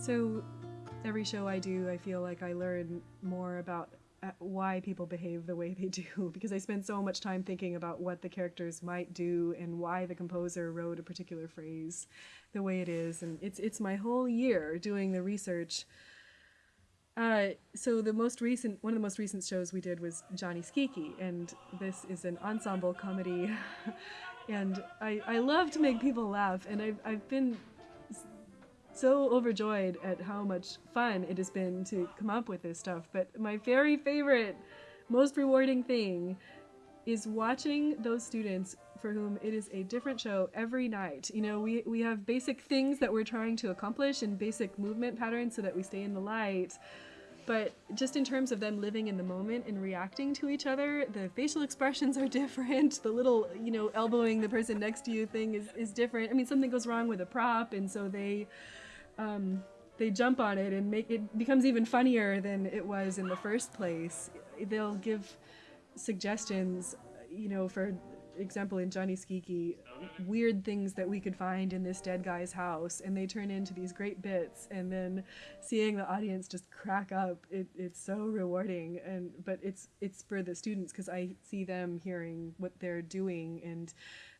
So every show I do, I feel like I learn more about uh, why people behave the way they do because I spend so much time thinking about what the characters might do and why the composer wrote a particular phrase the way it is and it's it's my whole year doing the research. Uh, so the most recent one of the most recent shows we did was Gianni Schicchi and this is an ensemble comedy. And I, I love to make people laugh and I've, I've been so overjoyed at how much fun it has been to come up with this stuff. But my very favorite, most rewarding thing is watching those students for whom it is a different show every night. You know, we, we have basic things that we're trying to accomplish and basic movement patterns so that we stay in the light. But just in terms of them living in the moment and reacting to each other, the facial expressions are different. The little, you know, elbowing the person next to you thing is, is different. I mean, something goes wrong with a prop, and so they um, they jump on it and make it becomes even funnier than it was in the first place. They'll give suggestions, you know, for example, in Gianni Schicchi, weird things that we could find in this dead guy's house, and they turn into these great bits. And then seeing the audience just crack up, it, it's so rewarding. And but it's it's for the students because I see them hearing what they're doing and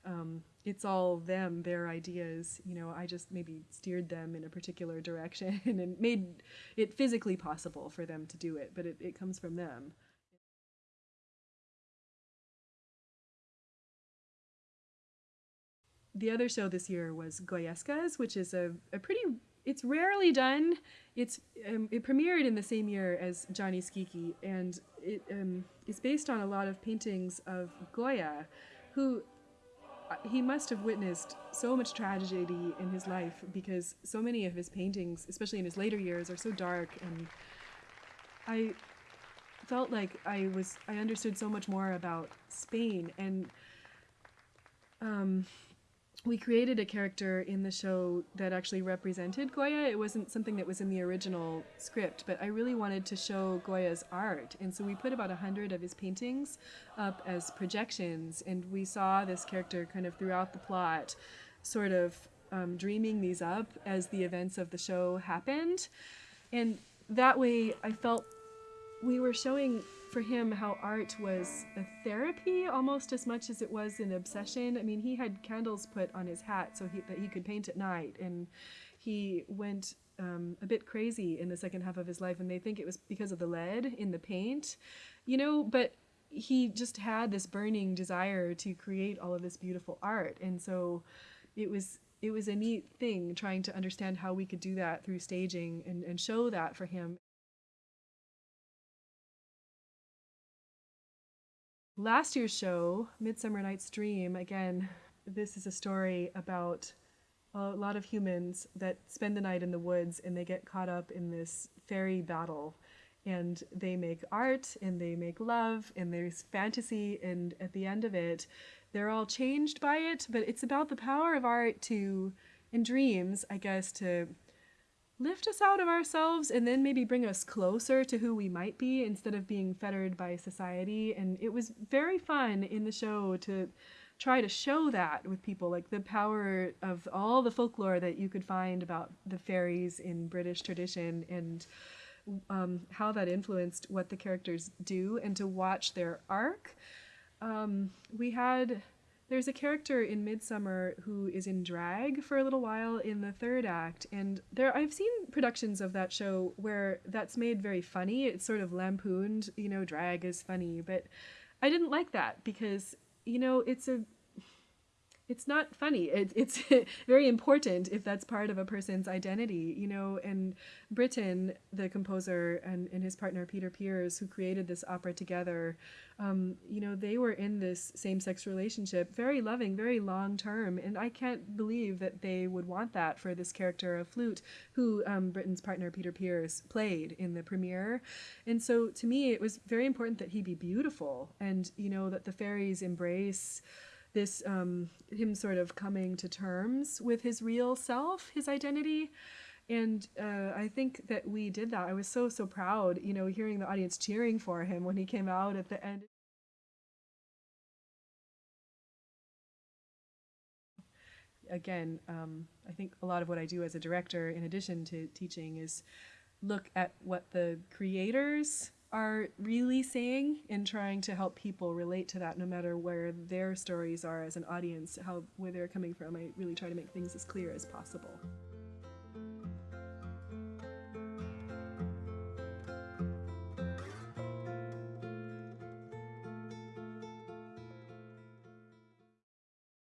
um, it's all them, their ideas. You know, I just maybe steered them in a particular direction and made it physically possible for them to do it, but it, it comes from them. The other show this year was Goyescas, which is a, a pretty it's rarely done. It's um, it premiered in the same year as Gianni Schicchi, and it um, is based on a lot of paintings of Goya, who he must have witnessed so much tragedy in his life because so many of his paintings, especially in his later years, are so dark and I felt like I was I understood so much more about Spain and um, we created a character in the show that actually represented Goya. It wasn't something that was in the original script, but I really wanted to show Goya's art. And so we put about a hundred of his paintings up as projections, and we saw this character kind of throughout the plot, sort of um, dreaming these up as the events of the show happened. And that way I felt we were showing for him how art was a therapy almost as much as it was an obsession. I mean, he had candles put on his hat so he, that he could paint at night, and he went um, a bit crazy in the second half of his life, and they think it was because of the lead in the paint, you know, but he just had this burning desire to create all of this beautiful art, and so it was it was a neat thing trying to understand how we could do that through staging and, and show that for him. Last year's show, Midsummer Night's Dream, again, this is a story about a lot of humans that spend the night in the woods and they get caught up in this fairy battle. And they make art and they make love and there's fantasy. And at the end of it, they're all changed by it. But it's about the power of art to, in dreams, I guess, to lift us out of ourselves and then maybe bring us closer to who we might be instead of being fettered by society. And it was very fun in the show to try to show that with people, like the power of all the folklore that you could find about the fairies in British tradition and um, how that influenced what the characters do and to watch their arc. Um, we had there's a character in Midsummer who is in drag for a little while in the third act, and there I've seen productions of that show where that's made very funny. It's sort of lampooned, you know, drag is funny, but I didn't like that because you know it's a it's not funny. It, it's very important if that's part of a person's identity, you know. And Britten, the composer, and, and his partner Peter Pears, who created this opera together, um, you know, they were in this same-sex relationship, very loving, very long-term. And I can't believe that they would want that for this character of Flute, who um, Britten's partner Peter Pears played in the premiere. And so to me, it was very important that he be beautiful, and you know that the fairies embrace this um, him sort of coming to terms with his real self, his identity. And uh, I think that we did that. I was so, so proud, you know, hearing the audience cheering for him when he came out at the end. again, um, I think a lot of what I do as a director, in addition to teaching, is look at what the creators are really saying and trying to help people relate to that no matter where their stories are as an audience how where they're coming from. I really try to make things as clear as possible